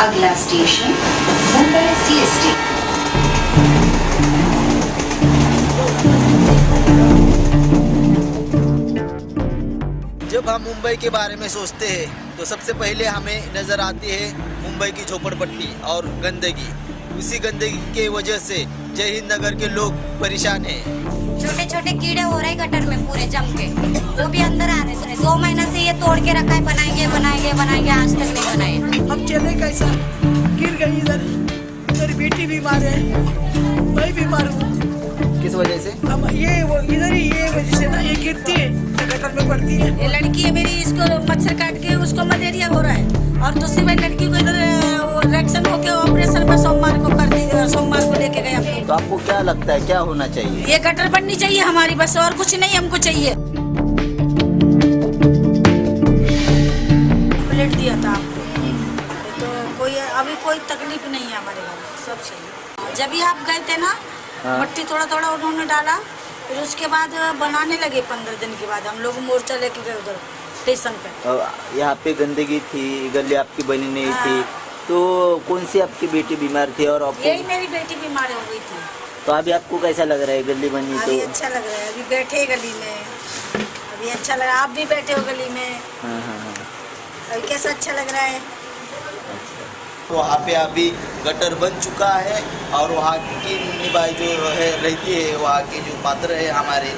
अगला station Mumbai CST जब हम मुंबई के बारे में सोचते हैं तो सबसे पहले हमें नज़र आती है मुंबई की झोपड़पट्टी और गंदगी। उसी गंदगी के वजह से जय हिंद नगर के लोग परेशान हैं। छोटे छोटे कीड़े हो रहे गटर में पूरे जम के। वो भी अंदर आ रहे थे दो महीना से ये तोड़ के रखा है बनाएँगे बनाएँगे बनाएँगे आज तक नहीं बनाए। चले कैसा गिर गई इधर। मेरी बेटी बीमार है। मैं बीमार हूँ किस वजह से? हम ये वो इधर ही ये वजह से ना ये गिरती है। गटर में पड़ती है। ये लड़की है मेरी इसको मच्छर काट के उसको मलेरिया हो रहा है। और दूसरी बार लड़की को इधर रिएक्शन होके ऑपरेशन पर सोमवार को कर दी और सोमवार को लेके गए हम तो आपको क्या लगता है क्या होना चाहिए? ये गटर बननी चाहिए हमारी बस और कुछ नहीं हमको चाहिए। प्लेट दिया था आपको। कोई अभी कोई तकलीफ़ नहीं है हमारे घर सब सही जब भी आप गए थे ना हाँ। मट्टी थोड़ा थोड़ा उन्होंने डाला फिर उसके बाद बनाने लगे पंद्रह दिन के बाद। हम लोग मोर्चा लेके गए उधर स्टेशन पे। यहाँ पे गंदगी थी गली आपकी बनी नहीं थी हाँ। तो कौन सी आपकी बेटी बीमार थी और आपको यही मेरी बेटी बीमार हो गई थी। तो अभी आपको कैसा लग रहा है गली बनी अभी तो अच्छा लग रहा है अभी बैठे गली में। अभी अच्छा लग रहा है आप भी बैठे हो गली में। हाँ हाँ हाँ। अभी कैसा अच्छा लग रहा है? वहाँ पे अभी गटर बन चुका है और वहाँ की निभाई जो है रहती है, वहाँ के जो पात्र है हमारे,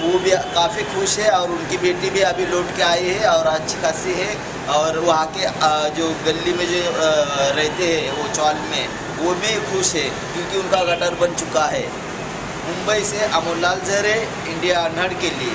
वो भी काफ़ी खुश है और उनकी बेटी भी अभी लौट के आई है और अच्छी खासी है और वहाँ के जो गली में जो रहते हैं, वो चौल में, वो भी खुश है क्योंकि उनका गटर बन चुका है। मुंबई से अमोल लाल जहरे इंडिया अनहड़ के लिए।